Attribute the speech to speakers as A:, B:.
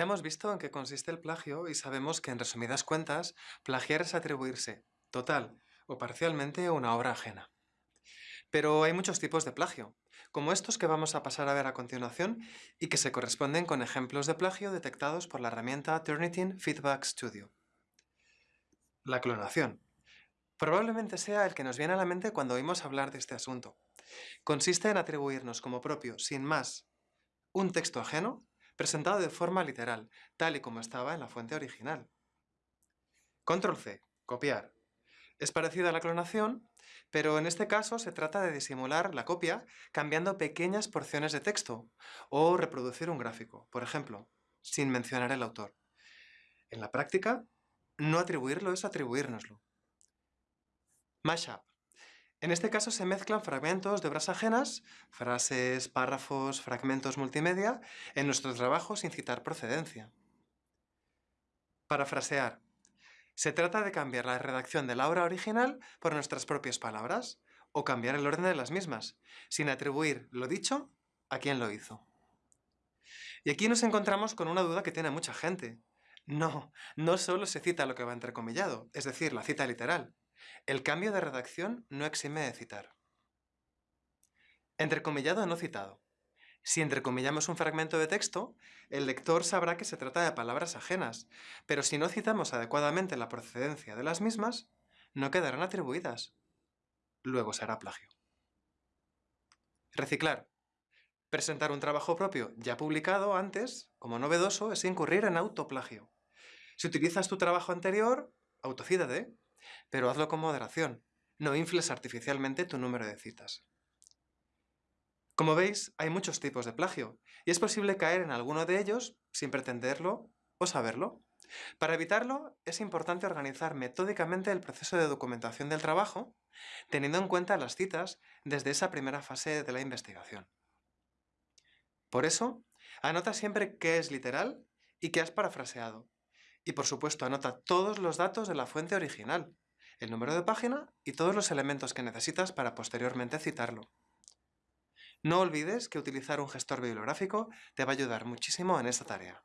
A: Ya hemos visto en qué consiste el plagio y sabemos que, en resumidas cuentas, plagiar es atribuirse, total o parcialmente, una obra ajena. Pero hay muchos tipos de plagio, como estos que vamos a pasar a ver a continuación y que se corresponden con ejemplos de plagio detectados por la herramienta Turnitin Feedback Studio. La clonación. Probablemente sea el que nos viene a la mente cuando oímos hablar de este asunto. Consiste en atribuirnos como propio, sin más, un texto ajeno presentado de forma literal, tal y como estaba en la fuente original. Control C, copiar. Es parecida a la clonación, pero en este caso se trata de disimular la copia cambiando pequeñas porciones de texto o reproducir un gráfico, por ejemplo, sin mencionar el autor. En la práctica, no atribuirlo es atribuírnoslo. Mashup. En este caso se mezclan fragmentos de obras ajenas, frases, párrafos, fragmentos multimedia, en nuestro trabajo sin citar procedencia. Parafrasear. Se trata de cambiar la redacción de la obra original por nuestras propias palabras, o cambiar el orden de las mismas, sin atribuir lo dicho a quien lo hizo. Y aquí nos encontramos con una duda que tiene mucha gente. No, no solo se cita lo que va entrecomillado, es decir, la cita literal. El cambio de redacción no exime de citar. Entrecomillado no citado. Si entrecomillamos un fragmento de texto, el lector sabrá que se trata de palabras ajenas, pero si no citamos adecuadamente la procedencia de las mismas, no quedarán atribuidas. Luego será plagio. Reciclar. Presentar un trabajo propio ya publicado antes, como novedoso, es incurrir en autoplagio. Si utilizas tu trabajo anterior, autocídate, pero hazlo con moderación. No infles artificialmente tu número de citas. Como veis, hay muchos tipos de plagio, y es posible caer en alguno de ellos sin pretenderlo o saberlo. Para evitarlo, es importante organizar metódicamente el proceso de documentación del trabajo, teniendo en cuenta las citas desde esa primera fase de la investigación. Por eso, anota siempre qué es literal y qué has parafraseado, y por supuesto anota todos los datos de la fuente original, el número de página y todos los elementos que necesitas para posteriormente citarlo. No olvides que utilizar un gestor bibliográfico te va a ayudar muchísimo en esta tarea.